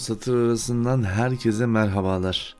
Satır arasından herkese merhabalar.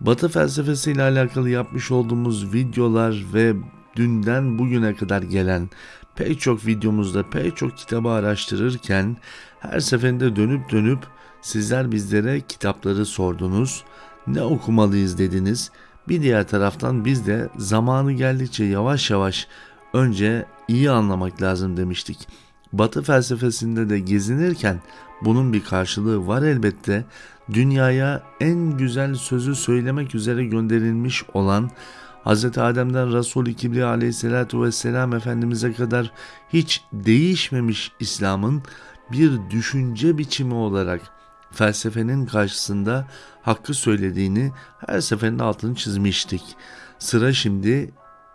Batı felsefesi ile alakalı yapmış olduğumuz videolar ve dünden bugüne kadar gelen pek çok videomuzda pek çok kitabı araştırırken her seferinde dönüp dönüp sizler bizlere kitapları sordunuz. Ne okumalıyız dediniz. Bir diğer taraftan biz de zamanı geldikçe yavaş yavaş önce iyi anlamak lazım demiştik. Batı felsefesinde de gezinirken bunun bir karşılığı var elbette. Dünyaya en güzel sözü söylemek üzere gönderilmiş olan Hz. Adem'den Resul-i Kibriya aleyhissalatu vesselam Efendimiz'e kadar hiç değişmemiş İslam'ın bir düşünce biçimi olarak felsefenin karşısında hakkı söylediğini her seferinde altını çizmiştik. Sıra şimdi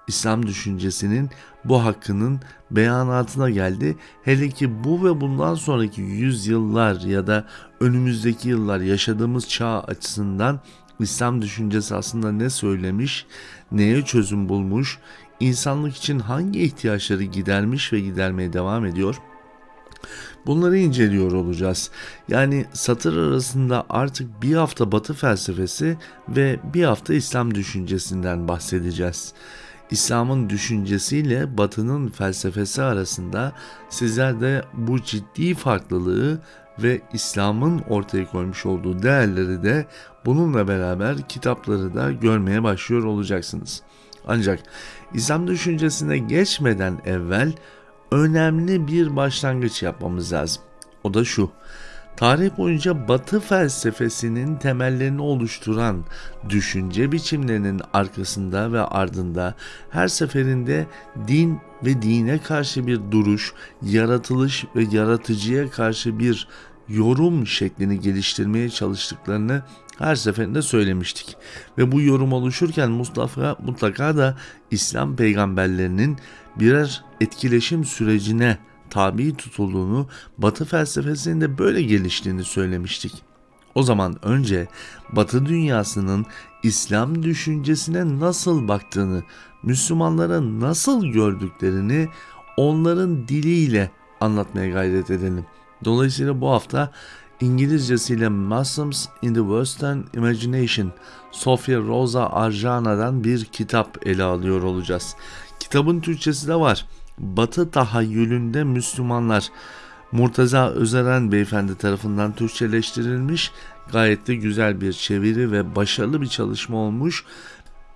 İslam düşüncesinin bu hakkının beyanatına geldi. Hele ki bu ve bundan sonraki yüzyıllar ya da önümüzdeki yıllar yaşadığımız çağ açısından İslam düşüncesi aslında ne söylemiş, neye çözüm bulmuş, insanlık için hangi ihtiyaçları gidermiş ve gidermeye devam ediyor? Bunları inceliyor olacağız. Yani satır arasında artık bir hafta Batı felsefesi ve bir hafta İslam düşüncesinden bahsedeceğiz. İslam'ın düşüncesiyle Batı'nın felsefesi arasında sizler de bu ciddi farklılığı ve İslam'ın ortaya koymuş olduğu değerleri de bununla beraber kitapları da görmeye başlıyor olacaksınız. Ancak İslam düşüncesine geçmeden evvel önemli bir başlangıç yapmamız lazım. O da şu. Tarih boyunca Batı felsefesinin temellerini oluşturan düşünce biçimlerinin arkasında ve ardında her seferinde din ve dine karşı bir duruş, yaratılış ve yaratıcıya karşı bir yorum şeklini geliştirmeye çalıştıklarını her seferinde söylemiştik. Ve bu yorum oluşurken Mustafa mutlaka da İslam peygamberlerinin birer etkileşim sürecine tabi tutulduğunu, Batı felsefesinin de böyle geliştiğini söylemiştik. O zaman önce Batı dünyasının İslam düşüncesine nasıl baktığını, Müslümanlara nasıl gördüklerini onların diliyle anlatmaya gayret edelim. Dolayısıyla bu hafta İngilizcesiyle Muslims in the Western Imagination Sofia Rosa Arjana'dan bir kitap ele alıyor olacağız. Kitabın Türkçesi de var. Batı tahayyülünde Müslümanlar Murtaza Özeren beyefendi tarafından Türkçeleştirilmiş gayet de güzel bir çeviri ve başarılı bir çalışma olmuş.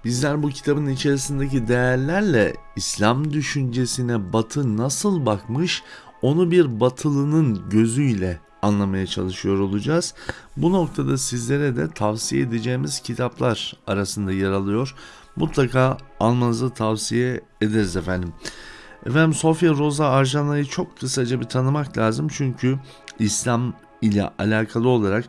Bizler bu kitabın içerisindeki değerlerle İslam düşüncesine Batı nasıl bakmış onu bir batılının gözüyle anlamaya çalışıyor olacağız. Bu noktada sizlere de tavsiye edeceğimiz kitaplar arasında yer alıyor. Mutlaka almanızı tavsiye ederiz efendim. Efendim Sofia Rosa Arjana'yı çok kısaca bir tanımak lazım çünkü İslam ile alakalı olarak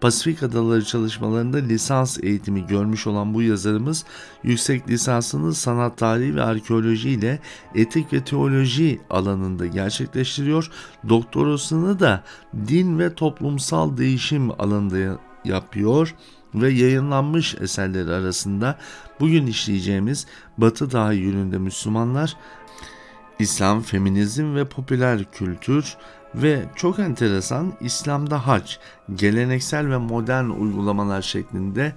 Pasifik Adaları çalışmalarında lisans eğitimi görmüş olan bu yazarımız yüksek lisansını sanat tarihi ve arkeoloji ile etik ve teoloji alanında gerçekleştiriyor. Doktorasını da din ve toplumsal değişim alanında yapıyor ve yayınlanmış eserleri arasında bugün işleyeceğimiz Batı tahayyülünde Müslümanlar İslam, feminizm ve popüler kültür ve çok enteresan İslam'da hac, geleneksel ve modern uygulamalar şeklinde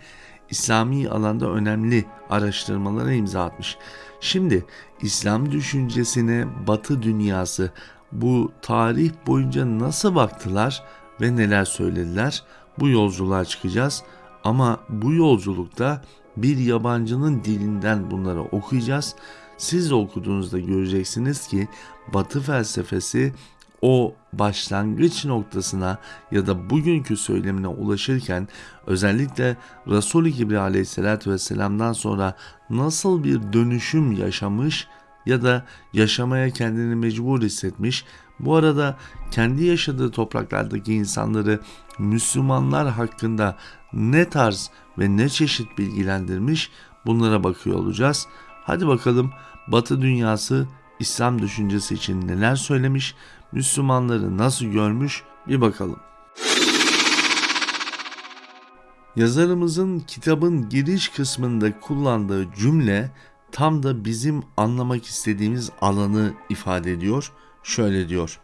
İslami alanda önemli araştırmalara imza atmış. Şimdi İslam düşüncesine Batı dünyası bu tarih boyunca nasıl baktılar ve neler söylediler? Bu yolculuğa çıkacağız ama bu yolculukta bir yabancının dilinden bunları okuyacağız siz de okuduğunuzda göreceksiniz ki Batı felsefesi o başlangıç noktasına ya da bugünkü söylemine ulaşırken özellikle Resul-i Kibriya aleyhissalatü vesselam'dan sonra nasıl bir dönüşüm yaşamış ya da yaşamaya kendini mecbur hissetmiş. Bu arada kendi yaşadığı topraklardaki insanları Müslümanlar hakkında ne tarz ve ne çeşit bilgilendirmiş bunlara bakıyor olacağız. Hadi bakalım Batı dünyası İslam düşüncesi için neler söylemiş, Müslümanları nasıl görmüş bir bakalım. Yazarımızın kitabın giriş kısmında kullandığı cümle tam da bizim anlamak istediğimiz alanı ifade ediyor. Şöyle diyor.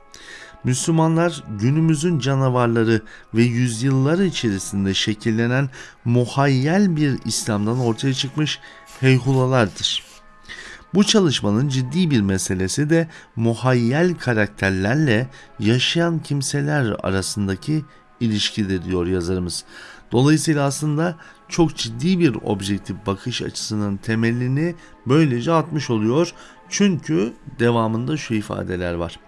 Müslümanlar günümüzün canavarları ve yüzyıllar içerisinde şekillenen muhayyel bir İslam'dan ortaya çıkmış heyhulalardır. Bu çalışmanın ciddi bir meselesi de muhayyel karakterlerle yaşayan kimseler arasındaki ilişkidir diyor yazarımız. Dolayısıyla aslında çok ciddi bir objektif bakış açısının temelini böylece atmış oluyor. Çünkü devamında şu ifadeler var.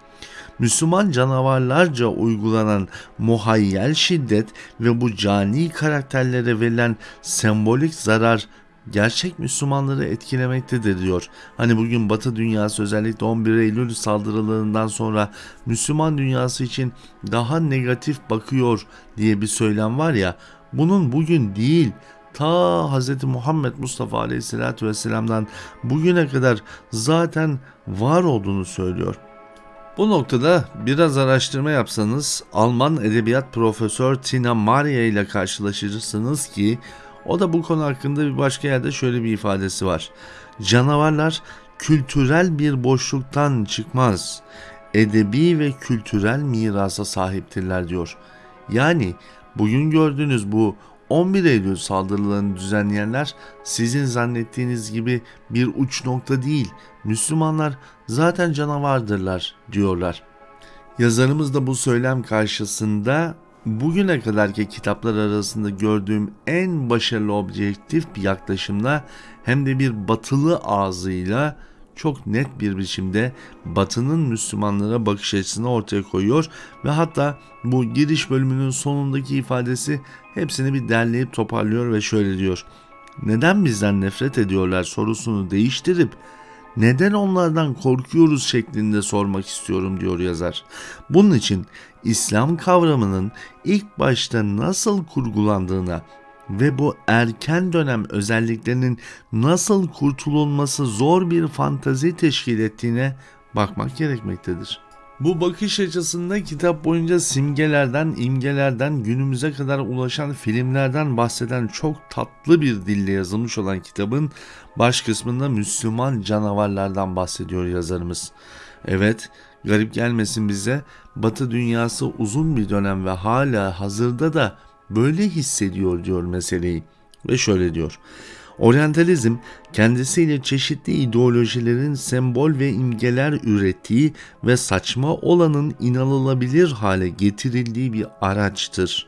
Müslüman canavarlarca uygulanan muhayyel şiddet ve bu cani karakterlere verilen sembolik zarar gerçek Müslümanları etkilemektedir diyor. Hani bugün Batı dünyası özellikle 11 Eylül saldırılarından sonra Müslüman dünyası için daha negatif bakıyor diye bir söylem var ya bunun bugün değil ta Hz. Muhammed Mustafa Aleyhisselatü Vesselam'dan bugüne kadar zaten var olduğunu söylüyor. Bu noktada biraz araştırma yapsanız Alman edebiyat profesör Tina Maria ile karşılaşırsınız ki o da bu konu hakkında bir başka yerde şöyle bir ifadesi var. Canavarlar kültürel bir boşluktan çıkmaz. Edebi ve kültürel mirasa sahiptirler diyor. Yani bugün gördüğünüz bu 11 Eylül saldırılarını düzenleyenler sizin zannettiğiniz gibi bir uç nokta değil. Müslümanlar zaten canavardırlar diyorlar. Yazarımız da bu söylem karşısında bugüne kadarki kitaplar arasında gördüğüm en başarılı objektif bir yaklaşımla hem de bir batılı ağzıyla çok net bir biçimde Batı'nın Müslümanlara bakış açısını ortaya koyuyor ve hatta bu giriş bölümünün sonundaki ifadesi hepsini bir derleyip toparlıyor ve şöyle diyor. Neden bizden nefret ediyorlar sorusunu değiştirip neden onlardan korkuyoruz şeklinde sormak istiyorum diyor yazar. Bunun için İslam kavramının ilk başta nasıl kurgulandığına ve bu erken dönem özelliklerinin nasıl kurtululması zor bir fantazi teşkil ettiğine bakmak gerekmektedir. Bu bakış açısında kitap boyunca simgelerden, imgelerden, günümüze kadar ulaşan filmlerden bahseden çok tatlı bir dille yazılmış olan kitabın baş kısmında Müslüman canavarlardan bahsediyor yazarımız. Evet, garip gelmesin bize, Batı dünyası uzun bir dönem ve hala hazırda da böyle hissediyor diyor meseleyi. Ve şöyle diyor. Oryantalizm kendisiyle çeşitli ideolojilerin sembol ve imgeler ürettiği ve saçma olanın inanılabilir hale getirildiği bir araçtır.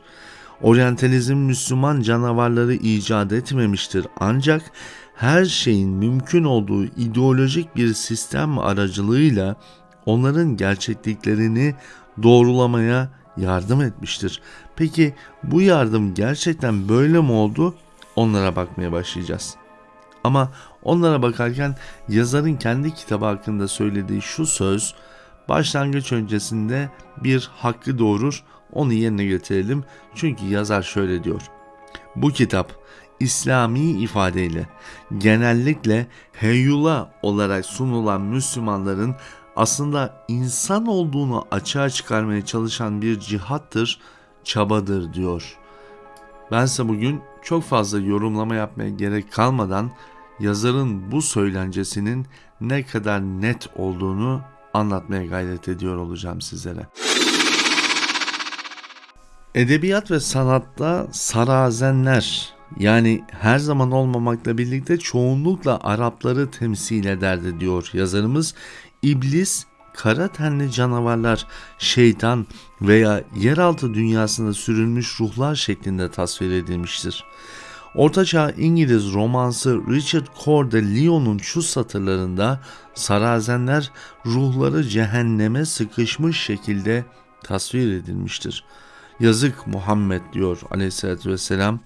Oryantalizm Müslüman canavarları icat etmemiştir ancak her şeyin mümkün olduğu ideolojik bir sistem aracılığıyla onların gerçekliklerini doğrulamaya yardım etmiştir. Peki bu yardım gerçekten böyle mi oldu? Onlara bakmaya başlayacağız. Ama onlara bakarken yazarın kendi kitabı hakkında söylediği şu söz başlangıç öncesinde bir hakkı doğurur. Onu yerine getirelim. Çünkü yazar şöyle diyor. Bu kitap İslami ifadeyle genellikle heyula olarak sunulan Müslümanların aslında insan olduğunu açığa çıkarmaya çalışan bir cihattır, çabadır diyor. Bense bugün çok fazla yorumlama yapmaya gerek kalmadan yazarın bu söylencesinin ne kadar net olduğunu anlatmaya gayret ediyor olacağım sizlere. Edebiyat ve sanatta sarazenler yani her zaman olmamakla birlikte çoğunlukla Arapları temsil ederdi diyor yazarımız. İblis, kara tenli canavarlar, şeytan veya yeraltı dünyasında sürülmüş ruhlar şeklinde tasvir edilmiştir. Ortaçağ İngiliz romansı Richard Coeur de Lion'un şu satırlarında sarazenler ruhları cehenneme sıkışmış şekilde tasvir edilmiştir. Yazık Muhammed diyor aleyhissalatü vesselam.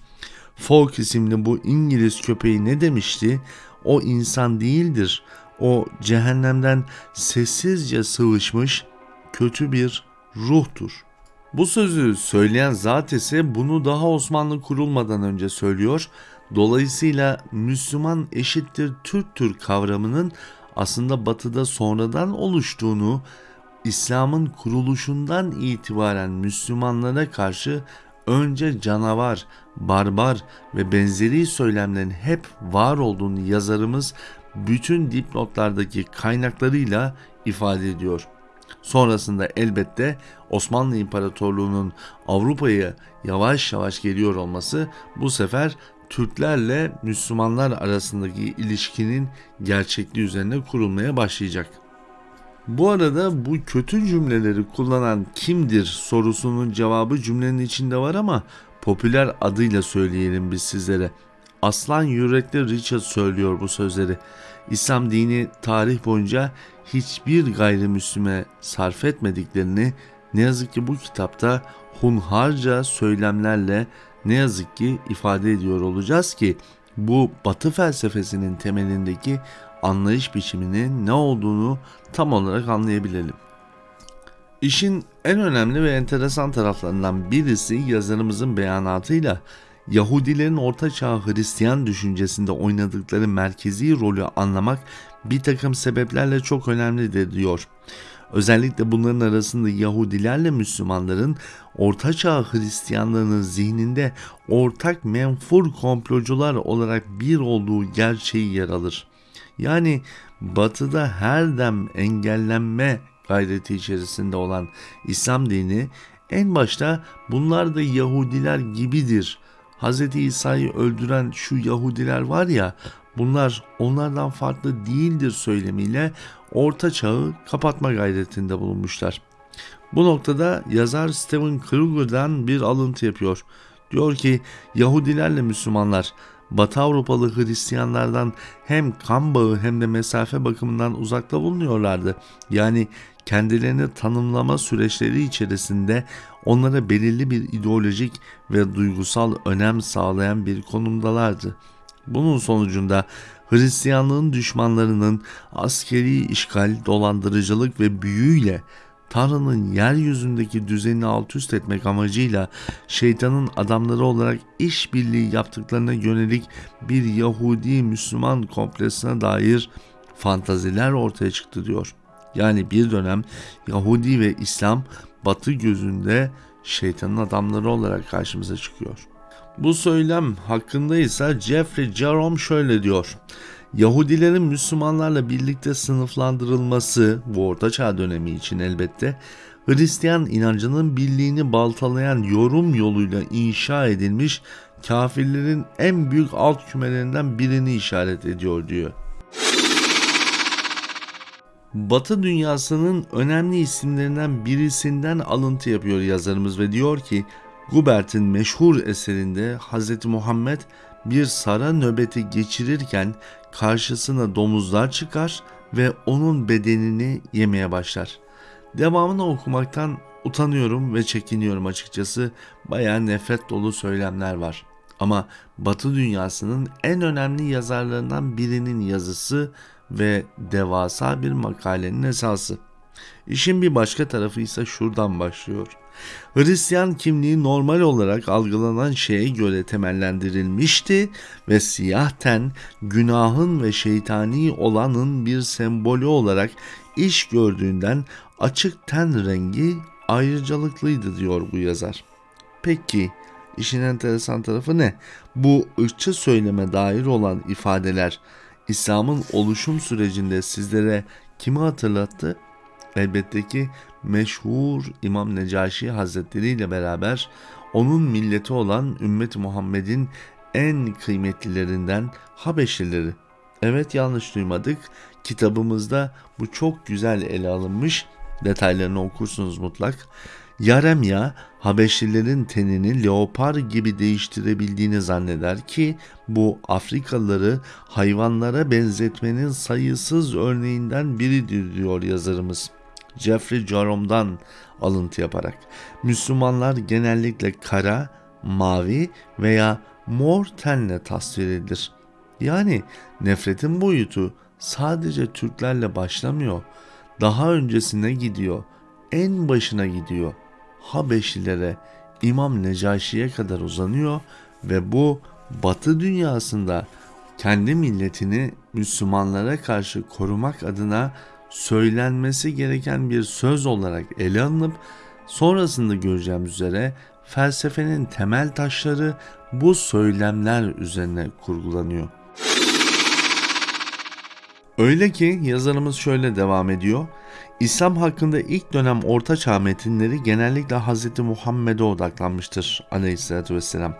Folk isimli bu İngiliz köpeği ne demişti? O insan değildir. O cehennemden sessizce sıvışmış kötü bir ruhtur. Bu sözü söyleyen zat ise bunu daha Osmanlı kurulmadan önce söylüyor. Dolayısıyla Müslüman eşittir Türktür kavramının aslında batıda sonradan oluştuğunu, İslam'ın kuruluşundan itibaren Müslümanlara karşı önce canavar, barbar ve benzeri söylemlerin hep var olduğunu yazarımız bütün dipnotlardaki kaynaklarıyla ifade ediyor. Sonrasında elbette Osmanlı İmparatorluğu'nun Avrupa'ya yavaş yavaş geliyor olması bu sefer Türklerle Müslümanlar arasındaki ilişkinin gerçekliği üzerine kurulmaya başlayacak. Bu arada bu kötü cümleleri kullanan kimdir sorusunun cevabı cümlenin içinde var ama popüler adıyla söyleyelim biz sizlere. Aslan yürekli Richard söylüyor bu sözleri. İslam dini tarih boyunca hiçbir gayrimüslime sarf etmediklerini ne yazık ki bu kitapta hunharca söylemlerle ne yazık ki ifade ediyor olacağız ki bu batı felsefesinin temelindeki anlayış biçiminin ne olduğunu tam olarak anlayabilelim. İşin en önemli ve enteresan taraflarından birisi yazarımızın beyanatıyla Yahudilerin ortaçağ Hristiyan düşüncesinde oynadıkları merkezi rolü anlamak bir takım sebeplerle çok önemlidir diyor. Özellikle bunların arasında Yahudilerle Müslümanların Ortaçağ Hristiyanlarının zihninde ortak menfur komplocular olarak bir olduğu gerçeği yer alır. Yani batıda her dem engellenme gayreti içerisinde olan İslam dini en başta bunlar da Yahudiler gibidir. Hz. İsa'yı öldüren şu Yahudiler var ya bunlar onlardan farklı değildir söylemiyle orta çağı kapatma gayretinde bulunmuşlar. Bu noktada yazar Stephen Kruger'dan bir alıntı yapıyor. Diyor ki Yahudilerle Müslümanlar Batı Avrupalı Hristiyanlardan hem kan bağı hem de mesafe bakımından uzakta bulunuyorlardı. Yani kendilerini tanımlama süreçleri içerisinde onlara belirli bir ideolojik ve duygusal önem sağlayan bir konumdalardı. Bunun sonucunda Hristiyanlığın düşmanlarının askeri işgal, dolandırıcılık ve büyüyle Tanrı'nın yeryüzündeki düzenini alt üst etmek amacıyla şeytanın adamları olarak işbirliği yaptıklarına yönelik bir Yahudi Müslüman kompleksine dair fantaziler ortaya çıktı diyor. Yani bir dönem Yahudi ve İslam batı gözünde şeytanın adamları olarak karşımıza çıkıyor. Bu söylem hakkında ise Jeffrey Jerome şöyle diyor. Yahudilerin Müslümanlarla birlikte sınıflandırılması bu ortaçağ dönemi için elbette Hristiyan inancının birliğini baltalayan yorum yoluyla inşa edilmiş kafirlerin en büyük alt kümelerinden birini işaret ediyor diyor. Batı dünyasının önemli isimlerinden birisinden alıntı yapıyor yazarımız ve diyor ki Gubert'in meşhur eserinde Hz. Muhammed bir sara nöbeti geçirirken karşısına domuzlar çıkar ve onun bedenini yemeye başlar. Devamını okumaktan utanıyorum ve çekiniyorum açıkçası. Bayağı nefret dolu söylemler var. Ama Batı dünyasının en önemli yazarlarından birinin yazısı ve devasa bir makalenin esası. İşin bir başka tarafı ise şuradan başlıyor. Hristiyan kimliği normal olarak algılanan şeye göre temellendirilmişti ve siyah ten günahın ve şeytani olanın bir sembolü olarak iş gördüğünden açık ten rengi ayrıcalıklıydı diyor bu yazar. Peki işin enteresan tarafı ne? Bu ırkçı söyleme dair olan ifadeler İslam'ın oluşum sürecinde sizlere kimi hatırlattı? Elbette ki meşhur İmam Necaşi Hazretleri ile beraber onun milleti olan ümmet Muhammed'in en kıymetlilerinden Habeşlileri. Evet yanlış duymadık. Kitabımızda bu çok güzel ele alınmış. Detaylarını okursunuz mutlak. Yaremya Habeşlilerin tenini leopar gibi değiştirebildiğini zanneder ki bu Afrikalıları hayvanlara benzetmenin sayısız örneğinden biridir diyor yazarımız. Jeffrey Jerome'dan alıntı yaparak. Müslümanlar genellikle kara, mavi veya mor tenle tasvir edilir. Yani nefretin boyutu sadece Türklerle başlamıyor. Daha öncesine gidiyor. En başına gidiyor. Habeşlilere, İmam Necaşi'ye kadar uzanıyor ve bu Batı dünyasında kendi milletini Müslümanlara karşı korumak adına söylenmesi gereken bir söz olarak ele alınıp sonrasında göreceğimiz üzere felsefenin temel taşları bu söylemler üzerine kurgulanıyor. Öyle ki yazarımız şöyle devam ediyor. İslam hakkında ilk dönem Orta Çağ metinleri genellikle Hz. Muhammed'e odaklanmıştır aleyhissalatü vesselam.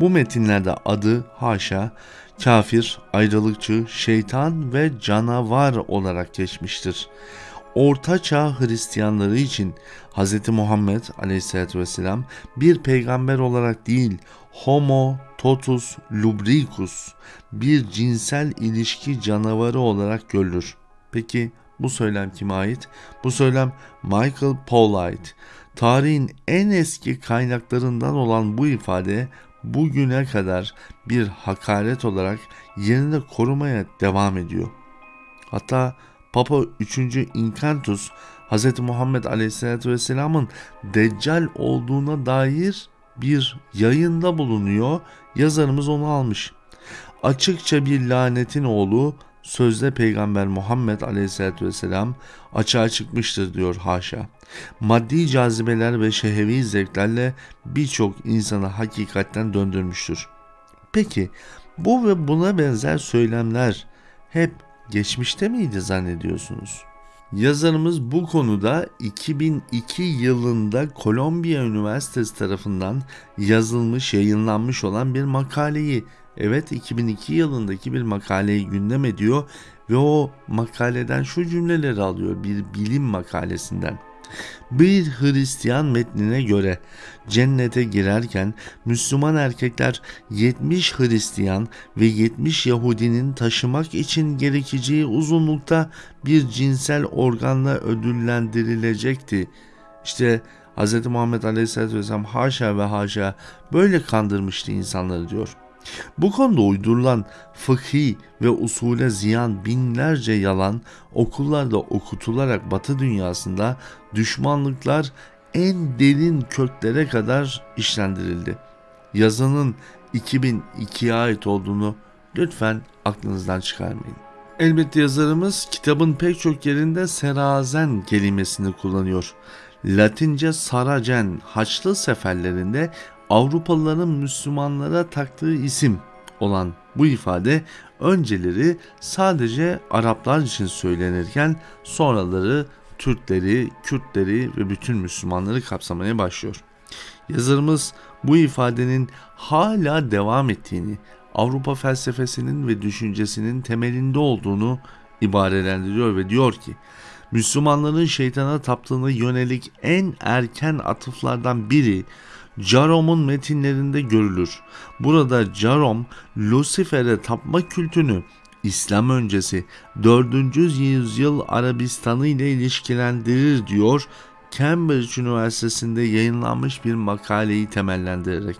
Bu metinlerde adı haşa, kafir, ayrılıkçı, şeytan ve canavar olarak geçmiştir. Orta Çağ Hristiyanları için Hz. Muhammed aleyhissalatü vesselam bir peygamber olarak değil, homo totus lubricus, bir cinsel ilişki canavarı olarak görülür. Peki bu söylem kime ait? Bu söylem Michael Paul'a ait. Tarihin en eski kaynaklarından olan bu ifade bugüne kadar bir hakaret olarak yerini korumaya devam ediyor. Hatta Papa 3. Incantus Hz. Muhammed Aleyhisselatü Vesselam'ın Deccal olduğuna dair bir yayında bulunuyor. Yazarımız onu almış. Açıkça bir lanetin oğlu sözde peygamber Muhammed Aleyhisselatü Vesselam açığa çıkmıştır diyor haşa. Maddi cazibeler ve şehevi zevklerle birçok insanı hakikatten döndürmüştür. Peki bu ve buna benzer söylemler hep geçmişte miydi zannediyorsunuz? Yazarımız bu konuda 2002 yılında Kolombiya Üniversitesi tarafından yazılmış, yayınlanmış olan bir makaleyi, evet 2002 yılındaki bir makaleyi gündem ediyor ve o makaleden şu cümleleri alıyor bir bilim makalesinden. Bir Hristiyan metnine göre cennete girerken Müslüman erkekler 70 Hristiyan ve 70 Yahudinin taşımak için gerekeceği uzunlukta bir cinsel organla ödüllendirilecekti. İşte Hz. Muhammed Aleyhisselatü Vesselam haşa ve haşa böyle kandırmıştı insanları diyor.'' Bu konuda uydurulan fıkhi ve usule ziyan binlerce yalan okullarda okutularak batı dünyasında düşmanlıklar en derin köklere kadar işlendirildi. Yazının 2002'ye ait olduğunu lütfen aklınızdan çıkarmayın. Elbette yazarımız kitabın pek çok yerinde serazen kelimesini kullanıyor. Latince saracen Haçlı seferlerinde Avrupalıların Müslümanlara taktığı isim olan bu ifade önceleri sadece Araplar için söylenirken sonraları Türkleri, Kürtleri ve bütün Müslümanları kapsamaya başlıyor. Yazarımız bu ifadenin hala devam ettiğini, Avrupa felsefesinin ve düşüncesinin temelinde olduğunu ibarelendiriyor ve diyor ki Müslümanların şeytana taptığını yönelik en erken atıflardan biri Jarom'un metinlerinde görülür. Burada Jarom, Lucifer'e tapma kültünü İslam öncesi 4. yüzyıl Arabistan'ı ile ilişkilendirir diyor Cambridge Üniversitesi'nde yayınlanmış bir makaleyi temellendirerek.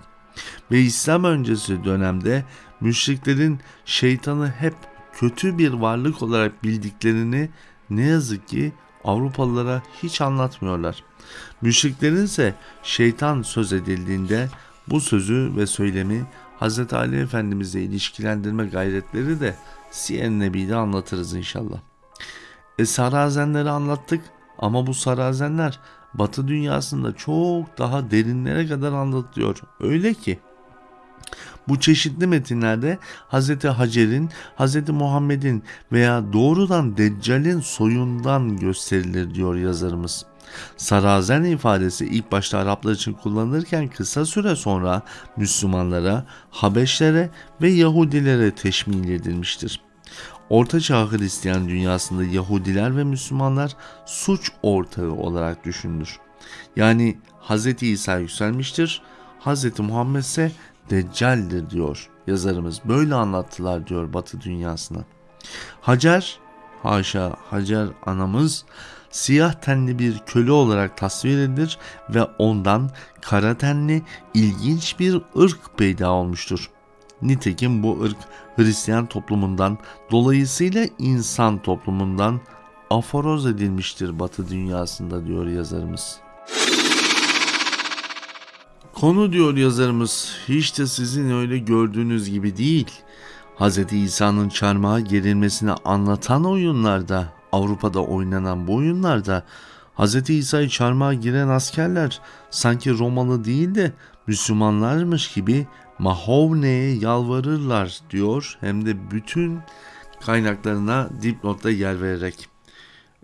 Ve İslam öncesi dönemde müşriklerin şeytanı hep kötü bir varlık olarak bildiklerini ne yazık ki Avrupalılara hiç anlatmıyorlar. Müşriklerin ise şeytan söz edildiğinde bu sözü ve söylemi Hz. Ali Efendimiz'le ilişkilendirme gayretleri de Siyer Nebi'de anlatırız inşallah. E sarazenleri anlattık ama bu sarazenler Batı dünyasında çok daha derinlere kadar anlatılıyor. Öyle ki bu çeşitli metinlerde Hz. Hacer'in, Hz. Muhammed'in veya doğrudan Deccal'in soyundan gösterilir diyor yazarımız. Sarazen ifadesi ilk başta Araplar için kullanılırken kısa süre sonra Müslümanlara, Habeşlere ve Yahudilere teşmil edilmiştir. Orta Çağ Hristiyan dünyasında Yahudiler ve Müslümanlar suç ortağı olarak düşünülür. Yani Hz. İsa yükselmiştir, Hz. Muhammed ise Deccal'dir diyor yazarımız. Böyle anlattılar diyor Batı dünyasına. Hacer, haşa Hacer anamız siyah tenli bir köle olarak tasvir edilir ve ondan kara tenli ilginç bir ırk peyda olmuştur. Nitekim bu ırk Hristiyan toplumundan dolayısıyla insan toplumundan aforoz edilmiştir Batı dünyasında diyor yazarımız. Konu diyor yazarımız hiç de sizin öyle gördüğünüz gibi değil. Hz. İsa'nın çarmıha gerilmesini anlatan oyunlarda, Avrupa'da oynanan bu oyunlarda Hz. İsa'yı çarmıha giren askerler sanki Romalı değil de Müslümanlarmış gibi Mahovne'ye yalvarırlar diyor hem de bütün kaynaklarına dipnotta yer vererek.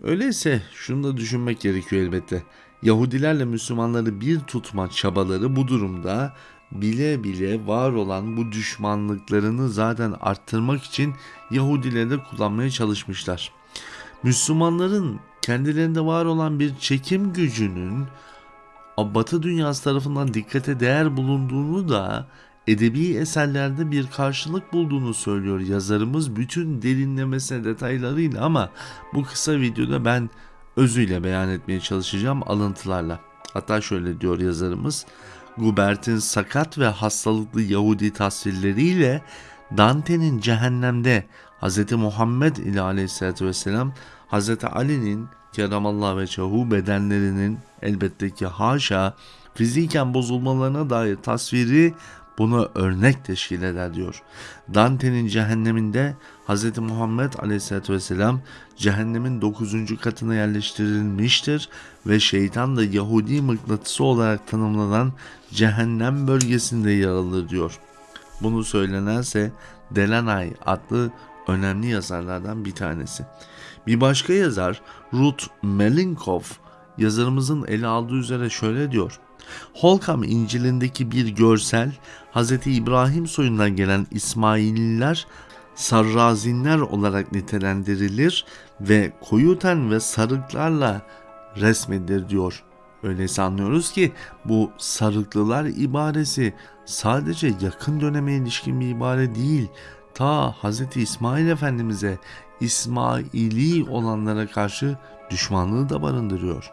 Öyleyse şunu da düşünmek gerekiyor elbette. Yahudilerle Müslümanları bir tutma çabaları bu durumda bile bile var olan bu düşmanlıklarını zaten arttırmak için Yahudileri de kullanmaya çalışmışlar. Müslümanların kendilerinde var olan bir çekim gücünün Batı dünyası tarafından dikkate değer bulunduğunu da edebi eserlerde bir karşılık bulduğunu söylüyor yazarımız bütün derinlemesine detaylarıyla ama bu kısa videoda ben özüyle beyan etmeye çalışacağım alıntılarla. Hatta şöyle diyor yazarımız. Gubert'in sakat ve hastalıklı Yahudi tasvirleriyle Dante'nin cehennemde Hz. Muhammed ile aleyhissalatü vesselam Hz. Ali'nin keramallah ve çahu bedenlerinin elbette ki haşa fiziken bozulmalarına dair tasviri buna örnek teşkil eder diyor. Dante'nin cehenneminde Hz. Muhammed Aleyhisselatü Vesselam cehennemin 9. katına yerleştirilmiştir ve şeytan da Yahudi mıknatısı olarak tanımlanan cehennem bölgesinde yer alır diyor. Bunu söylenense Delanay adlı önemli yazarlardan bir tanesi. Bir başka yazar Ruth Melinkoff yazarımızın ele aldığı üzere şöyle diyor. Holkam İncil'indeki bir görsel Hz. İbrahim soyundan gelen İsmaililer sarrazinler olarak nitelendirilir ve koyu ten ve sarıklarla resmedilir diyor. Öyleyse anlıyoruz ki bu sarıklılar ibaresi sadece yakın döneme ilişkin bir ibare değil. Ta Hz. İsmail Efendimiz'e İsmaili olanlara karşı düşmanlığı da barındırıyor.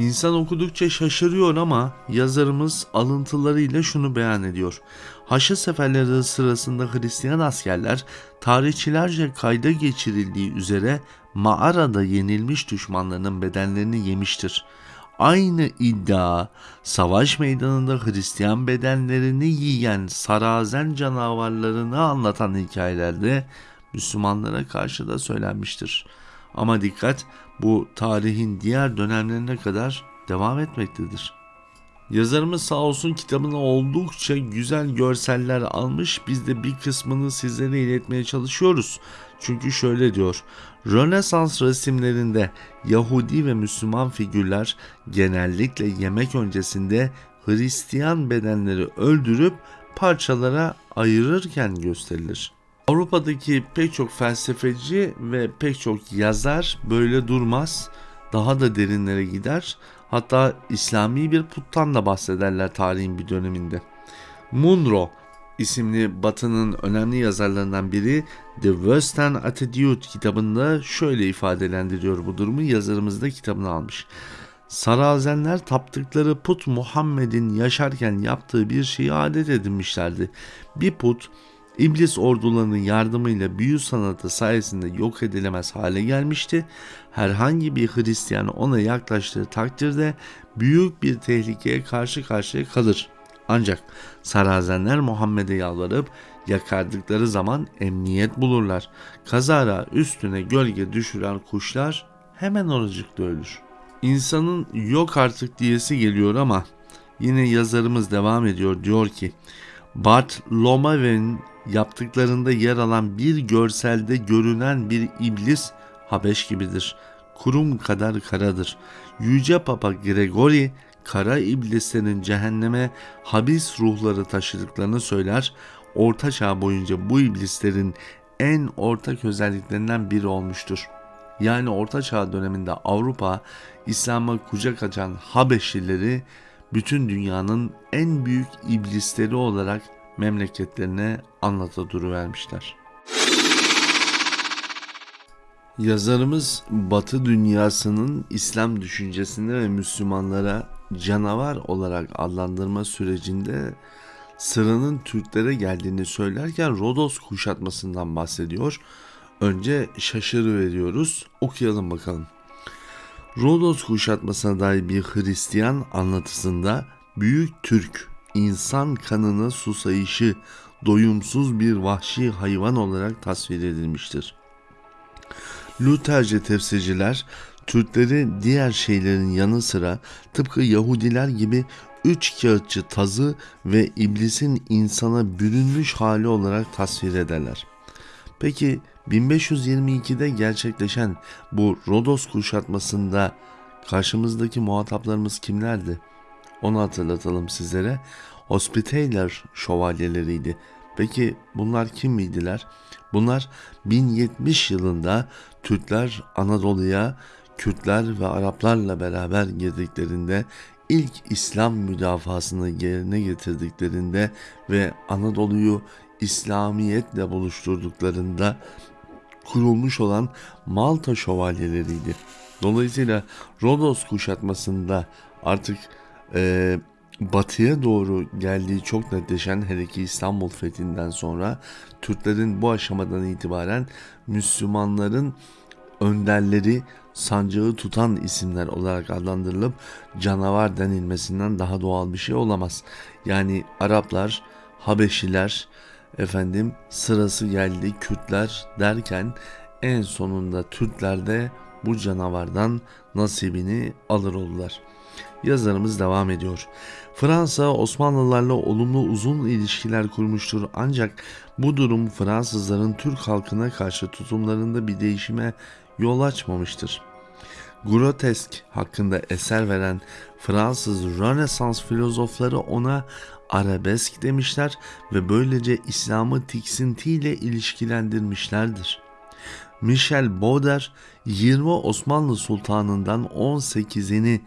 İnsan okudukça şaşırıyor ama yazarımız alıntılarıyla şunu beyan ediyor. Haçlı seferleri sırasında Hristiyan askerler tarihçilerce kayda geçirildiği üzere mağarada yenilmiş düşmanlarının bedenlerini yemiştir. Aynı iddia savaş meydanında Hristiyan bedenlerini yiyen sarazen canavarlarını anlatan hikayelerde Müslümanlara karşı da söylenmiştir. Ama dikkat bu tarihin diğer dönemlerine kadar devam etmektedir. Yazarımız sağ olsun kitabına oldukça güzel görseller almış. Biz de bir kısmını sizlere iletmeye çalışıyoruz. Çünkü şöyle diyor. Rönesans resimlerinde Yahudi ve Müslüman figürler genellikle yemek öncesinde Hristiyan bedenleri öldürüp parçalara ayırırken gösterilir. Avrupa'daki pek çok felsefeci ve pek çok yazar böyle durmaz. Daha da derinlere gider. Hatta İslami bir puttan da bahsederler tarihin bir döneminde. Munro isimli Batı'nın önemli yazarlarından biri The Western Attitude kitabında şöyle ifadelendiriyor bu durumu yazarımız da kitabını almış. Sarazenler taptıkları put Muhammed'in yaşarken yaptığı bir şeyi adet edinmişlerdi. Bir put İblis ordularının yardımıyla büyü sanatı sayesinde yok edilemez hale gelmişti. Herhangi bir Hristiyan ona yaklaştığı takdirde büyük bir tehlikeye karşı karşıya kalır. Ancak sarazenler Muhammed'e yalvarıp yakardıkları zaman emniyet bulurlar. Kazara üstüne gölge düşüren kuşlar hemen oracıkta ölür. İnsanın yok artık diyesi geliyor ama yine yazarımız devam ediyor diyor ki Bart Lomaven'in yaptıklarında yer alan bir görselde görünen bir iblis Habeş gibidir. Kurum kadar karadır. Yüce Papa Gregory kara iblislerin cehenneme habis ruhları taşıdıklarını söyler. Orta çağ boyunca bu iblislerin en ortak özelliklerinden biri olmuştur. Yani Orta Çağ döneminde Avrupa İslam'a kucak açan Habeşlileri bütün dünyanın en büyük iblisleri olarak memleketlerine anlata vermişler. Yazarımız Batı dünyasının İslam düşüncesinde ve Müslümanlara canavar olarak adlandırma sürecinde sıranın Türklere geldiğini söylerken Rodos kuşatmasından bahsediyor. Önce şaşırı veriyoruz. Okuyalım bakalım. Rodos kuşatmasına dair bir Hristiyan anlatısında Büyük Türk insan kanına susayışı doyumsuz bir vahşi hayvan olarak tasvir edilmiştir. Lutherce tefsirciler Türkleri diğer şeylerin yanı sıra tıpkı Yahudiler gibi üç kağıtçı tazı ve iblisin insana bürünmüş hali olarak tasvir ederler. Peki 1522'de gerçekleşen bu Rodos kuşatmasında karşımızdaki muhataplarımız kimlerdi? Onu hatırlatalım sizlere. Hospitaller şövalyeleriydi. Peki bunlar kim miydiler? Bunlar 1070 yılında Türkler Anadolu'ya Kürtler ve Araplarla beraber girdiklerinde ilk İslam müdafasını yerine getirdiklerinde ve Anadolu'yu İslamiyetle buluşturduklarında kurulmuş olan Malta şövalyeleriydi. Dolayısıyla Rodos kuşatmasında artık e, batıya doğru geldiği çok netleşen her iki İstanbul fethinden sonra Türklerin bu aşamadan itibaren Müslümanların önderleri sancağı tutan isimler olarak adlandırılıp canavar denilmesinden daha doğal bir şey olamaz. Yani Araplar, Habeşiler, efendim sırası geldi Kürtler derken en sonunda Türkler de bu canavardan nasibini alır oldular. Yazarımız devam ediyor. Fransa Osmanlılarla olumlu uzun ilişkiler kurmuştur ancak bu durum Fransızların Türk halkına karşı tutumlarında bir değişime yol açmamıştır. Grotesk hakkında eser veren Fransız Rönesans filozofları ona arabesk demişler ve böylece İslam'ı tiksintiyle ilişkilendirmişlerdir. Michel Bauder 20 Osmanlı sultanından 18'ini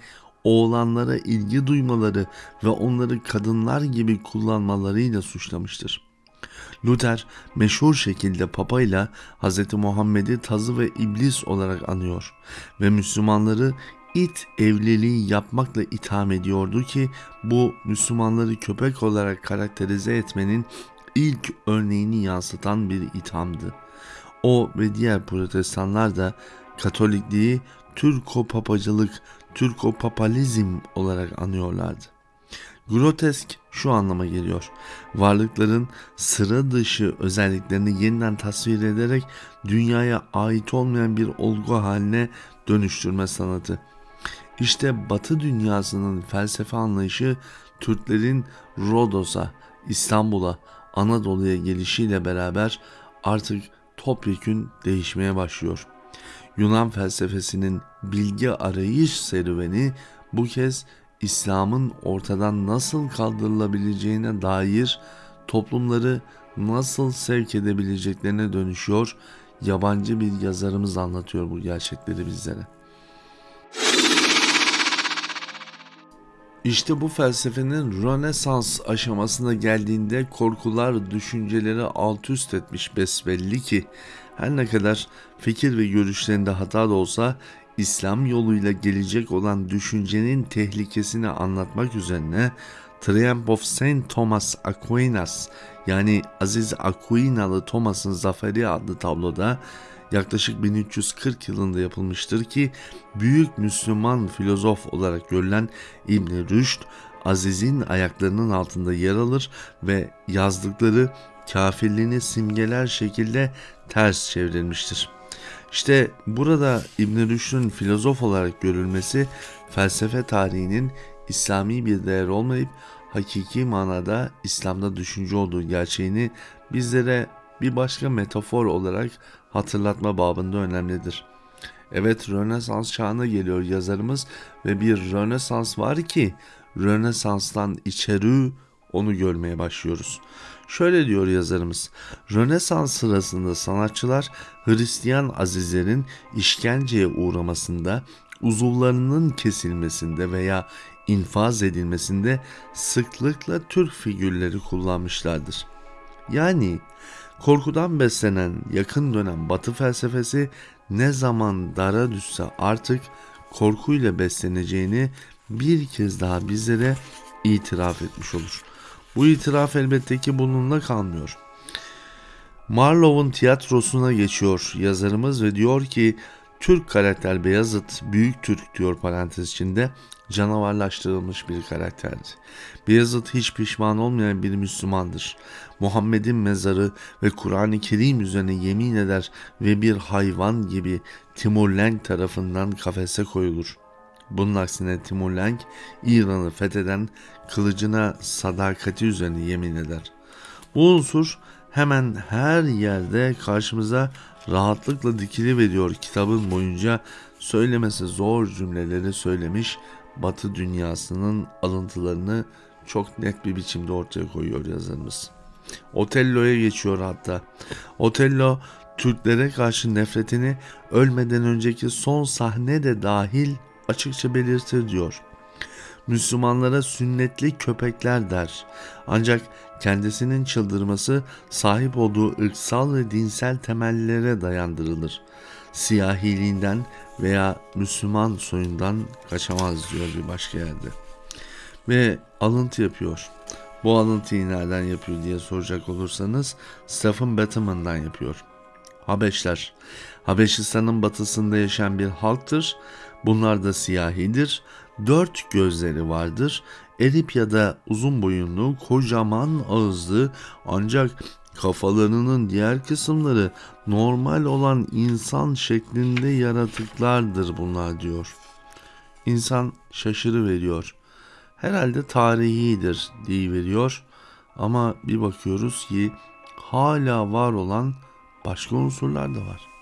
oğlanlara ilgi duymaları ve onları kadınlar gibi kullanmalarıyla suçlamıştır. Luther meşhur şekilde Papa ile Hz. Muhammed'i tazı ve iblis olarak anıyor ve Müslümanları it evliliği yapmakla itham ediyordu ki bu Müslümanları köpek olarak karakterize etmenin ilk örneğini yansıtan bir ithamdı. O ve diğer protestanlar da Katolikliği Türko-papacılık, Türko-papalizm olarak anıyorlardı. Grotesk şu anlama geliyor. Varlıkların sıra dışı özelliklerini yeniden tasvir ederek dünyaya ait olmayan bir olgu haline dönüştürme sanatı. İşte Batı dünyasının felsefe anlayışı Türklerin Rodos'a, İstanbul'a, Anadolu'ya gelişiyle beraber artık topyekün değişmeye başlıyor. Yunan felsefesinin bilgi arayış serüveni bu kez İslam'ın ortadan nasıl kaldırılabileceğine dair toplumları nasıl sevk edebileceklerine dönüşüyor. Yabancı bir yazarımız anlatıyor bu gerçekleri bizlere. İşte bu felsefenin Rönesans aşamasına geldiğinde korkular düşünceleri alt üst etmiş besbelli ki her ne kadar fikir ve görüşlerinde hata da olsa İslam yoluyla gelecek olan düşüncenin tehlikesini anlatmak üzerine Triumph of Saint Thomas Aquinas yani Aziz Aquinalı Thomas'ın Zaferi adlı tabloda yaklaşık 1340 yılında yapılmıştır ki büyük Müslüman filozof olarak görülen İbn Rüşd Aziz'in ayaklarının altında yer alır ve yazdıkları kafirliğini simgeler şekilde ters çevrilmiştir. İşte burada İbn Rüşd'ün filozof olarak görülmesi felsefe tarihinin İslami bir değer olmayıp hakiki manada İslam'da düşünce olduğu gerçeğini bizlere bir başka metafor olarak hatırlatma babında önemlidir. Evet Rönesans çağına geliyor yazarımız ve bir Rönesans var ki Rönesans'tan içeri onu görmeye başlıyoruz. Şöyle diyor yazarımız. Rönesans sırasında sanatçılar Hristiyan azizlerin işkenceye uğramasında, uzuvlarının kesilmesinde veya infaz edilmesinde sıklıkla Türk figürleri kullanmışlardır. Yani korkudan beslenen yakın dönem batı felsefesi ne zaman dara düşse artık korkuyla besleneceğini bir kez daha bizlere itiraf etmiş olur. Bu itiraf elbette ki bununla kalmıyor. Marlow'un tiyatrosuna geçiyor yazarımız ve diyor ki Türk karakter Beyazıt Büyük Türk diyor parantez içinde canavarlaştırılmış bir karakterdi. Beyazıt hiç pişman olmayan bir Müslümandır. Muhammed'in mezarı ve Kur'an-ı Kerim üzerine yemin eder ve bir hayvan gibi Timur Lenk tarafından kafese koyulur. Bunun aksine Timur Lenk İran'ı fetheden kılıcına sadakati üzerine yemin eder. Bu unsur hemen her yerde karşımıza rahatlıkla dikili veriyor kitabın boyunca söylemesi zor cümleleri söylemiş Batı dünyasının alıntılarını çok net bir biçimde ortaya koyuyor yazarımız. Otello'ya geçiyor hatta. Otello Türklere karşı nefretini ölmeden önceki son sahne de dahil açıkça belirtir diyor. Müslümanlara sünnetli köpekler der. Ancak kendisinin çıldırması sahip olduğu ırksal ve dinsel temellere dayandırılır. Siyahiliğinden veya Müslüman soyundan kaçamaz diyor bir başka yerde. Ve alıntı yapıyor. Bu alıntıyı nereden yapıyor diye soracak olursanız Stephen Batman'dan yapıyor. Habeşler, Habeşistan'ın batısında yaşayan bir halktır. Bunlar da siyahidir. Dört gözleri vardır. Erip ya da uzun boyunlu, kocaman ağızlı ancak kafalarının diğer kısımları normal olan insan şeklinde yaratıklardır bunlar diyor. İnsan şaşırı veriyor. Herhalde tarihidir diye veriyor. Ama bir bakıyoruz ki hala var olan başka unsurlar da var.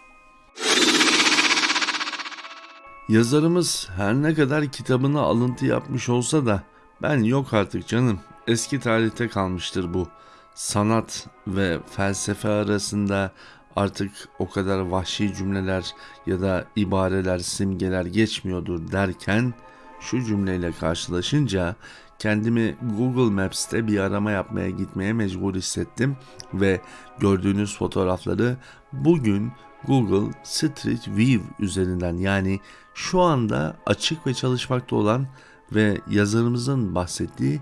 Yazarımız her ne kadar kitabına alıntı yapmış olsa da ben yok artık canım eski tarihte kalmıştır bu. Sanat ve felsefe arasında artık o kadar vahşi cümleler ya da ibareler, simgeler geçmiyordur derken şu cümleyle karşılaşınca kendimi Google Maps'te bir arama yapmaya gitmeye mecbur hissettim ve gördüğünüz fotoğrafları bugün Google Street View üzerinden yani şu anda açık ve çalışmakta olan ve yazarımızın bahsettiği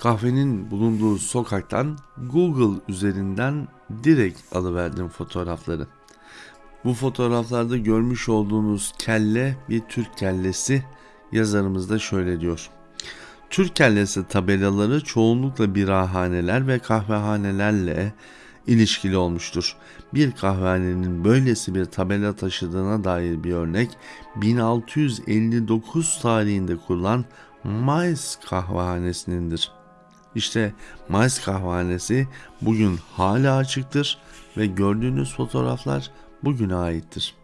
kahvenin bulunduğu sokaktan Google üzerinden direkt alıverdim fotoğrafları. Bu fotoğraflarda görmüş olduğunuz kelle bir Türk kellesi yazarımız da şöyle diyor. Türk kellesi tabelaları çoğunlukla birahaneler ve kahvehanelerle ilişkili olmuştur. Bir kahvehanenin böylesi bir tabela taşıdığına dair bir örnek 1659 tarihinde kurulan Mayıs kahvehanesinindir. İşte Mayıs kahvehanesi bugün hala açıktır ve gördüğünüz fotoğraflar bugüne aittir.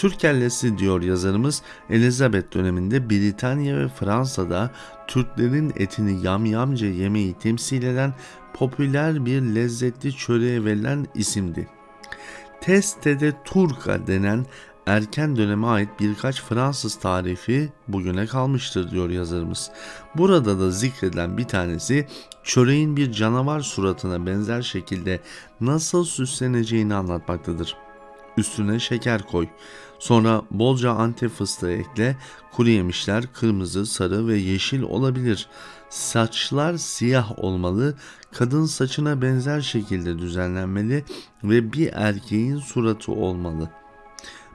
Türk kellesi diyor yazarımız Elizabeth döneminde Britanya ve Fransa'da Türklerin etini yamyamca yemeği temsil eden popüler bir lezzetli çöreğe verilen isimdi. Teste de Turca denen erken döneme ait birkaç Fransız tarifi bugüne kalmıştır diyor yazarımız. Burada da zikredilen bir tanesi çöreğin bir canavar suratına benzer şekilde nasıl süsleneceğini anlatmaktadır. Üstüne şeker koy. Sonra bolca antep fıstığı ekle. Kuru yemişler kırmızı, sarı ve yeşil olabilir. Saçlar siyah olmalı. Kadın saçına benzer şekilde düzenlenmeli ve bir erkeğin suratı olmalı.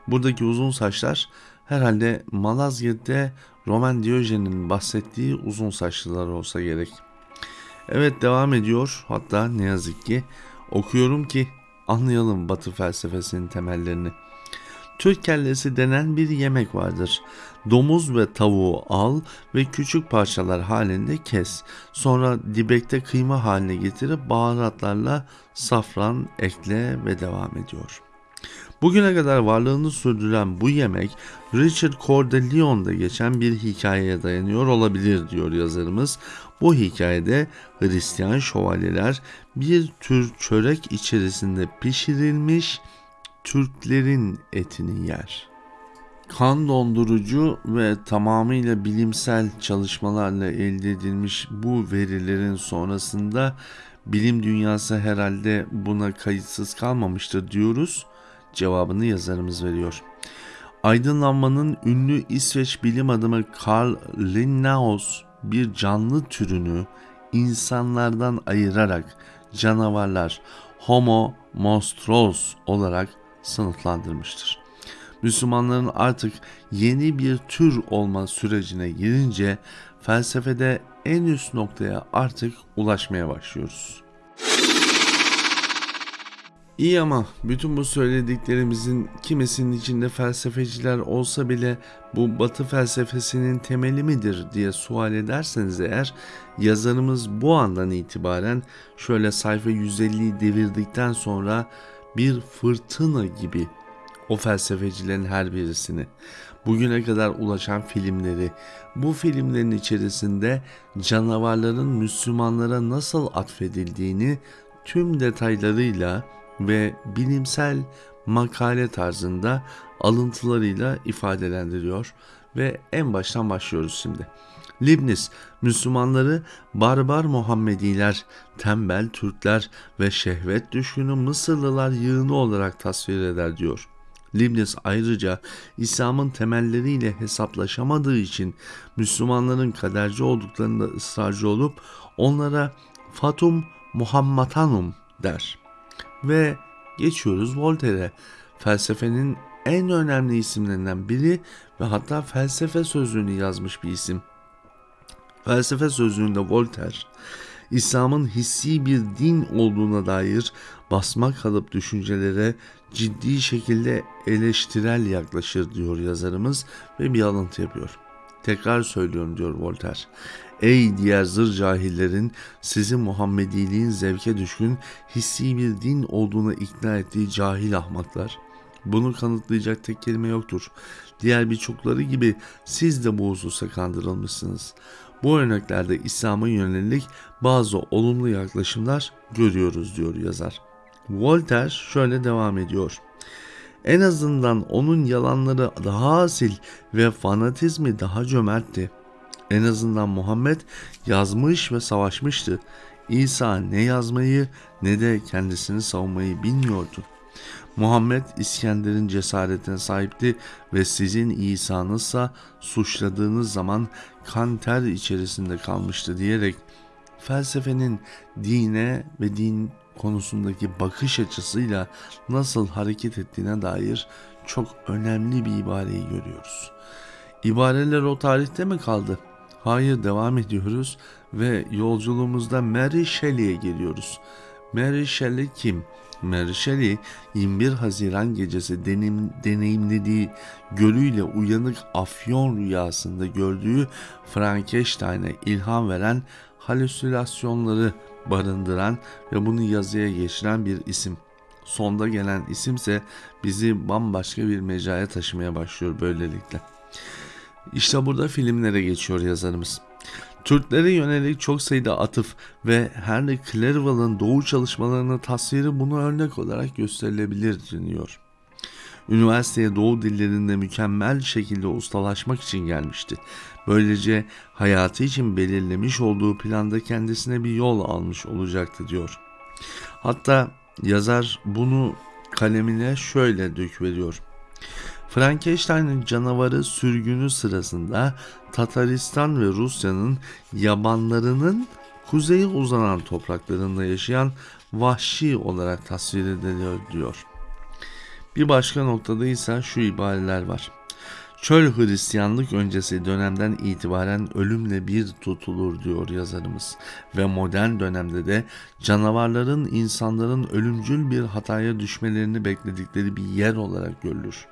Buradaki uzun saçlar herhalde Malazgirt'te Roman Diyojen'in bahsettiği uzun saçlılar olsa gerek. Evet devam ediyor hatta ne yazık ki okuyorum ki anlayalım Batı felsefesinin temellerini. Türk kellesi denen bir yemek vardır. Domuz ve tavuğu al ve küçük parçalar halinde kes. Sonra dibekte kıyma haline getirip baharatlarla safran ekle ve devam ediyor. Bugüne kadar varlığını sürdüren bu yemek Richard Coeur de Lion'da geçen bir hikayeye dayanıyor olabilir diyor yazarımız. Bu hikayede Hristiyan şövalyeler bir tür çörek içerisinde pişirilmiş Türklerin etini yer. Kan dondurucu ve tamamıyla bilimsel çalışmalarla elde edilmiş bu verilerin sonrasında bilim dünyası herhalde buna kayıtsız kalmamıştır diyoruz. Cevabını yazarımız veriyor. Aydınlanmanın ünlü İsveç bilim adamı Carl Linnaeus bir canlı türünü insanlardan ayırarak canavarlar Homo monstros olarak sınıflandırmıştır. Müslümanların artık yeni bir tür olma sürecine girince felsefede en üst noktaya artık ulaşmaya başlıyoruz. İyi ama bütün bu söylediklerimizin kimisinin içinde felsefeciler olsa bile bu batı felsefesinin temeli midir diye sual ederseniz eğer yazarımız bu andan itibaren şöyle sayfa 150'yi devirdikten sonra bir fırtına gibi o felsefecilerin her birisini bugüne kadar ulaşan filmleri, bu filmlerin içerisinde canavarların Müslümanlara nasıl atfedildiğini tüm detaylarıyla ve bilimsel makale tarzında alıntılarıyla ifadelendiriyor ve en baştan başlıyoruz şimdi. Libnis, Müslümanları barbar Muhammediler, tembel Türkler ve şehvet düşkünü Mısırlılar yığını olarak tasvir eder diyor. Leibniz ayrıca İslam'ın temelleriyle hesaplaşamadığı için Müslümanların kaderci olduklarında ısrarcı olup onlara Fatum Muhammatanum der. Ve geçiyoruz Voltaire'e. Felsefenin en önemli isimlerinden biri ve hatta felsefe sözlüğünü yazmış bir isim. Felsefe sözlüğünde Voltaire, İslam'ın hissi bir din olduğuna dair basma kalıp düşüncelere ciddi şekilde eleştirel yaklaşır diyor yazarımız ve bir alıntı yapıyor. Tekrar söylüyorum diyor Voltaire. Ey diğer zır cahillerin sizi Muhammediliğin zevke düşkün hissi bir din olduğuna ikna ettiği cahil ahmaklar. Bunu kanıtlayacak tek kelime yoktur. Diğer birçokları gibi siz de bu hususa kandırılmışsınız. Bu örneklerde İslam'a yönelik bazı olumlu yaklaşımlar görüyoruz diyor yazar. Voltaire şöyle devam ediyor. En azından onun yalanları daha asil ve fanatizmi daha cömertti. En azından Muhammed yazmış ve savaşmıştı. İsa ne yazmayı ne de kendisini savunmayı bilmiyordu. Muhammed İskender'in cesaretine sahipti ve sizin İsa'nızsa suçladığınız zaman kan ter içerisinde kalmıştı diyerek felsefenin dine ve din konusundaki bakış açısıyla nasıl hareket ettiğine dair çok önemli bir ibareyi görüyoruz. İbareler o tarihte mi kaldı? Hayır devam ediyoruz ve yolculuğumuzda Mary Shelley'e geliyoruz. Mary Shelley kim? Mary Shelley 21 Haziran gecesi deneyim, deneyimlediği gölüyle uyanık afyon rüyasında gördüğü Frankenstein'e ilham veren halüsinasyonları barındıran ve bunu yazıya geçiren bir isim. Sonda gelen isimse bizi bambaşka bir mecraya taşımaya başlıyor böylelikle. İşte burada filmlere geçiyor yazarımız. Türklere yönelik çok sayıda atıf ve Henry Clerval'ın doğu çalışmalarının tasviri bunu örnek olarak gösterilebilir deniyor. Üniversiteye doğu dillerinde mükemmel şekilde ustalaşmak için gelmişti. Böylece hayatı için belirlemiş olduğu planda kendisine bir yol almış olacaktı diyor. Hatta yazar bunu kalemine şöyle dökveriyor. Frankenstein'ın canavarı sürgünü sırasında Tataristan ve Rusya'nın yabanlarının kuzeye uzanan topraklarında yaşayan vahşi olarak tasvir ediliyor diyor. Bir başka noktada ise şu ibareler var. Çöl Hristiyanlık öncesi dönemden itibaren ölümle bir tutulur diyor yazarımız ve modern dönemde de canavarların insanların ölümcül bir hataya düşmelerini bekledikleri bir yer olarak görülür.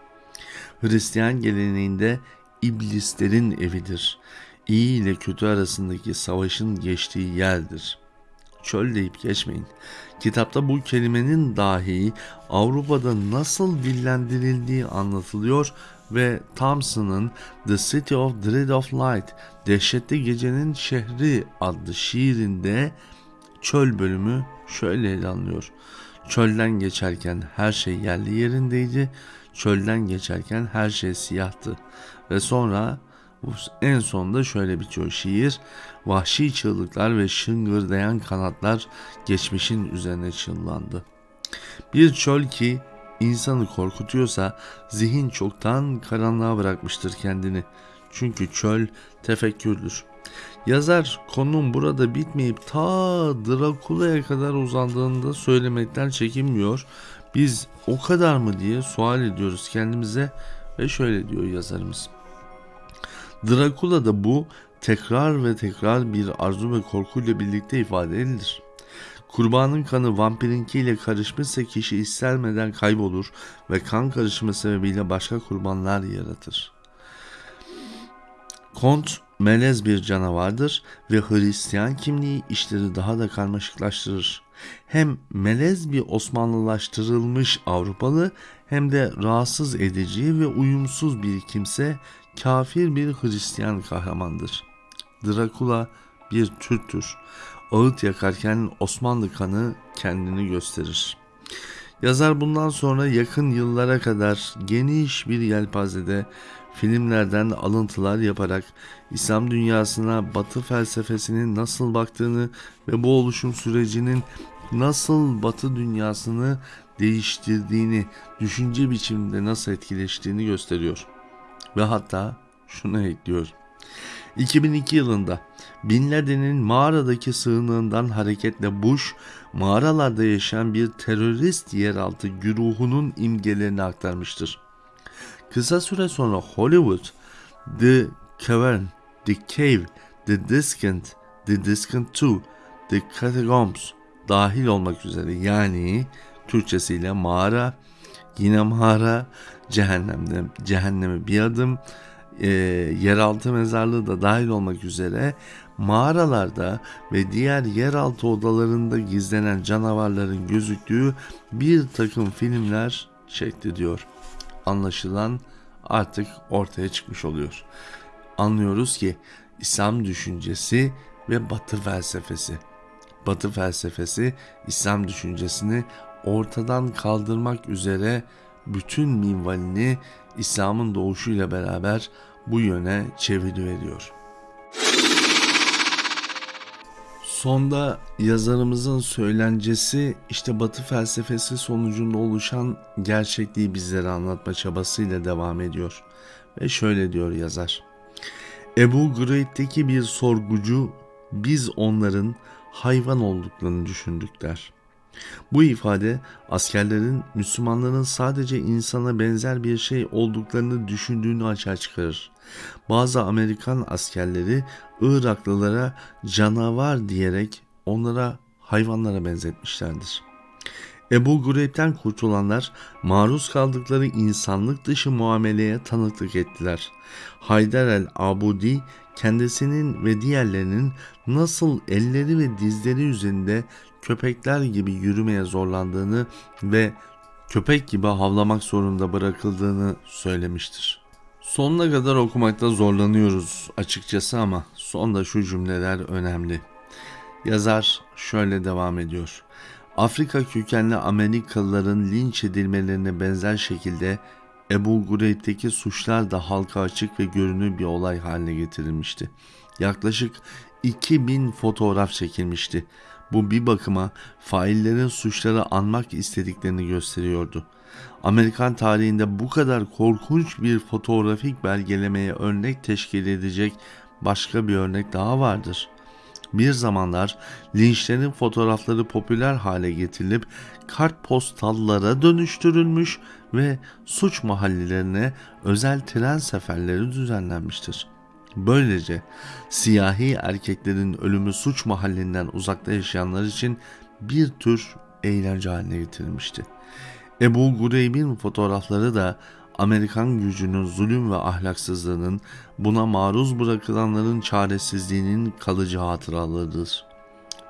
Hristiyan geleneğinde iblislerin evidir. İyi ile kötü arasındaki savaşın geçtiği yerdir. Çöl deyip geçmeyin. Kitapta bu kelimenin dahi Avrupa'da nasıl dillendirildiği anlatılıyor ve Thompson'ın The City of Dread of Light, Dehşetli Gecenin Şehri adlı şiirinde çöl bölümü şöyle ele alınıyor. Çölden geçerken her şey yerli yerindeydi. Çölden geçerken her şey siyahtı. Ve sonra en sonunda şöyle bitiyor şiir. Vahşi çığlıklar ve şıngırdayan kanatlar geçmişin üzerine çıllandı. Bir çöl ki insanı korkutuyorsa zihin çoktan karanlığa bırakmıştır kendini. Çünkü çöl tefekkürdür. Yazar konunun burada bitmeyip ta Drakula'ya kadar uzandığında söylemekten çekinmiyor. Biz o kadar mı diye sual ediyoruz kendimize ve şöyle diyor yazarımız. Drakula'da bu tekrar ve tekrar bir arzu ve korkuyla birlikte ifade edilir. Kurbanın kanı vampirinkiyle karışmışsa kişi istermeden kaybolur ve kan karışımı sebebiyle başka kurbanlar yaratır. Kont melez bir canavardır ve Hristiyan kimliği işleri daha da karmaşıklaştırır. Hem melez bir Osmanlılaştırılmış Avrupalı hem de rahatsız edici ve uyumsuz bir kimse kafir bir Hristiyan kahramandır. Drakula bir Türktür. Ağıt yakarken Osmanlı kanı kendini gösterir. Yazar bundan sonra yakın yıllara kadar geniş bir yelpazede filmlerden alıntılar yaparak İslam dünyasına Batı felsefesinin nasıl baktığını ve bu oluşum sürecinin nasıl Batı dünyasını değiştirdiğini, düşünce biçiminde nasıl etkileştiğini gösteriyor. Ve hatta şunu ekliyor. 2002 yılında Bin Laden'in mağaradaki sığınığından hareketle Bush, mağaralarda yaşayan bir terörist yeraltı güruhunun imgelerini aktarmıştır. Kısa süre sonra Hollywood, The Cavern, The Cave, The Discount, The Discount 2, The Catacombs dahil olmak üzere yani Türkçesiyle mağara, yine mağara, cehennemde, cehenneme bir adım, e, yeraltı mezarlığı da dahil olmak üzere mağaralarda ve diğer yeraltı odalarında gizlenen canavarların gözüktüğü bir takım filmler şekli diyor. Anlaşılan artık ortaya çıkmış oluyor. Anlıyoruz ki İslam düşüncesi ve Batı felsefesi. Batı felsefesi İslam düşüncesini ortadan kaldırmak üzere bütün minvalini İslam'ın doğuşuyla beraber bu yöne çeviriyor. Sonda yazarımızın söylencesi işte Batı felsefesi sonucunda oluşan gerçekliği bizlere anlatma çabasıyla devam ediyor. Ve şöyle diyor yazar. Ebu Greyb'deki bir sorgucu biz onların hayvan olduklarını düşündük der. Bu ifade askerlerin Müslümanların sadece insana benzer bir şey olduklarını düşündüğünü açığa çıkarır. Bazı Amerikan askerleri Iraklılara canavar diyerek onlara hayvanlara benzetmişlerdir. Ebu Gureyb'den kurtulanlar maruz kaldıkları insanlık dışı muameleye tanıklık ettiler. Haydar el-Abudi kendisinin ve diğerlerinin nasıl elleri ve dizleri üzerinde köpekler gibi yürümeye zorlandığını ve köpek gibi havlamak zorunda bırakıldığını söylemiştir. Sonuna kadar okumakta zorlanıyoruz açıkçası ama sonda şu cümleler önemli. Yazar şöyle devam ediyor. Afrika kökenli Amerikalıların linç edilmelerine benzer şekilde Ebu Gureyb'teki suçlar da halka açık ve görünür bir olay haline getirilmişti. Yaklaşık 2000 fotoğraf çekilmişti. Bu bir bakıma faillerin suçları anmak istediklerini gösteriyordu. Amerikan tarihinde bu kadar korkunç bir fotoğrafik belgelemeye örnek teşkil edecek başka bir örnek daha vardır. Bir zamanlar linçlerin fotoğrafları popüler hale getirilip kartpostallara dönüştürülmüş ve suç mahallelerine özel tren seferleri düzenlenmiştir. Böylece siyahi erkeklerin ölümü suç mahallinden uzakta yaşayanlar için bir tür eğlence haline getirilmişti. Ebu Gureyb'in fotoğrafları da Amerikan gücünün zulüm ve ahlaksızlığının buna maruz bırakılanların çaresizliğinin kalıcı hatıralarıdır.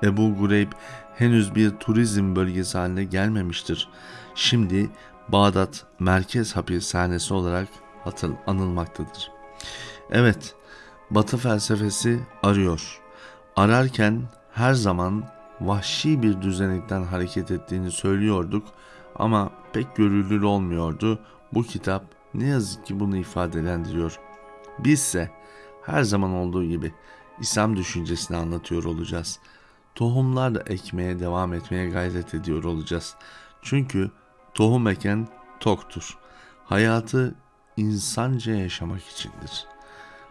Ebu Gureyb henüz bir turizm bölgesi haline gelmemiştir. Şimdi Bağdat merkez hapishanesi olarak hatır, anılmaktadır. Evet, Batı felsefesi arıyor. Ararken her zaman vahşi bir düzenekten hareket ettiğini söylüyorduk ama pek görülür olmuyordu. Bu kitap ne yazık ki bunu ifadelendiriyor. Bizse her zaman olduğu gibi İslam düşüncesini anlatıyor olacağız. Tohumlar da ekmeye devam etmeye gayret ediyor olacağız. Çünkü tohum eken toktur. Hayatı insanca yaşamak içindir.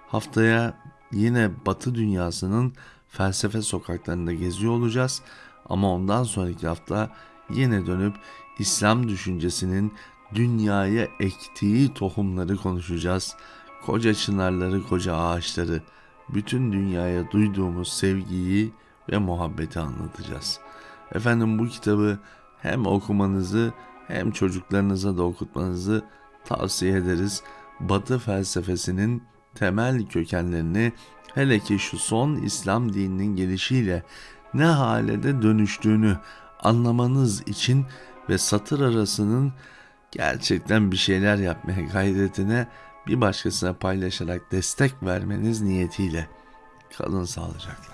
Haftaya yine Batı dünyasının felsefe sokaklarında geziyor olacağız ama ondan sonraki hafta yine dönüp İslam düşüncesinin dünyaya ektiği tohumları konuşacağız. Koca çınarları, koca ağaçları, bütün dünyaya duyduğumuz sevgiyi ve muhabbeti anlatacağız. Efendim bu kitabı hem okumanızı hem çocuklarınıza da okutmanızı tavsiye ederiz. Batı felsefesinin temel kökenlerini Hele ki şu son İslam dininin gelişiyle ne hale de dönüştüğünü anlamanız için ve satır arasının gerçekten bir şeyler yapmaya gayretine bir başkasına paylaşarak destek vermeniz niyetiyle kalın sağlıcakla.